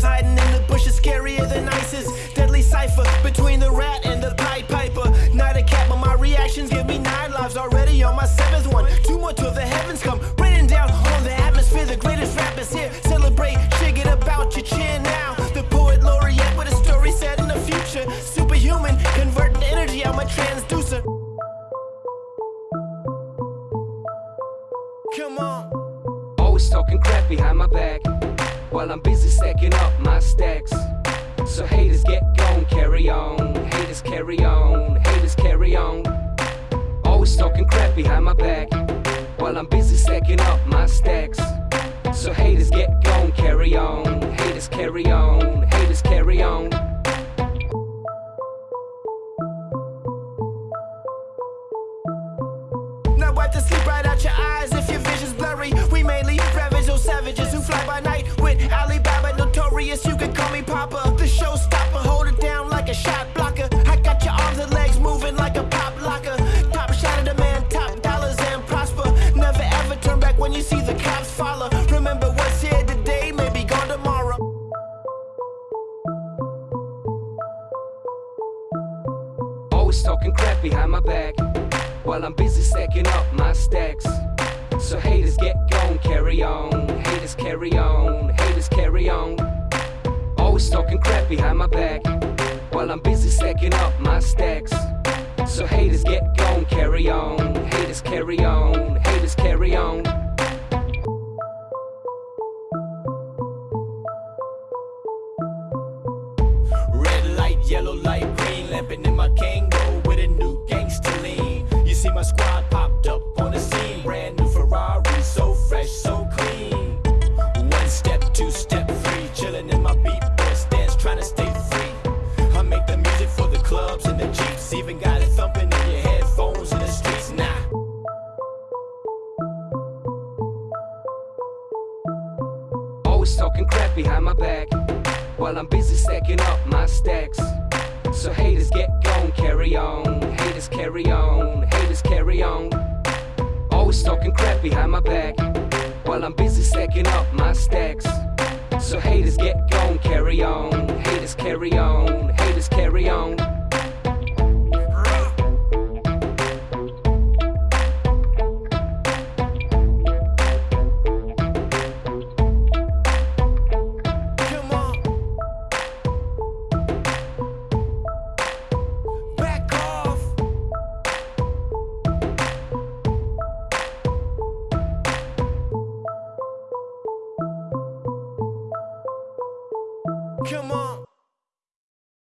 vultures hiding in the bushes, scarier than ISIS. Deadly cipher between the rat and the Pied Piper. Not a cat, but my reactions give me nine lives already on my seventh one. Two more till the heavens come, raining down on the atmosphere. The greatest rappers here celebrate, shake it about your chin now. The poet laureate with a story set in the future. Superhuman, converting energy, I'm a transducer. Come on. Always talking crap behind my back while I'm busy stacking up my stacks. So haters get gone, carry on. Haters carry on. Haters carry on. Always talking crap behind my back while I'm busy stacking up my stacks. So haters get gone, carry on. Haters carry on. Haters carry on. Now wipe the sleep right out your eyes Alibaba notorious. You can call me Papa, the showstopper. Hold it down like a shot blocker. I got your arms and legs moving like a pop locker. Top shot of the man, top dollars and prosper. Never ever turn back when you see the cops follow. Remember what's here today may be gone tomorrow. Always talking crap behind my back while I'm busy stacking up my stacks. So haters get gone, carry on. Haters carry on. Behind my back while I'm busy stacking up my stacks. So haters get gone, carry on. Haters carry on. Haters carry on. Red light, yellow light, green lamping in my Kango with a new gangster lean. You see my squad popped up even got it thumping in your headphones in the streets now. Always talking crap behind my back while I'm busy stacking up my stacks. So haters get gone, carry on. Haters carry on. Haters carry on. Always talking crap behind my back while I'm busy stacking up my stacks. So haters get gone, carry on. Haters carry on. Come on.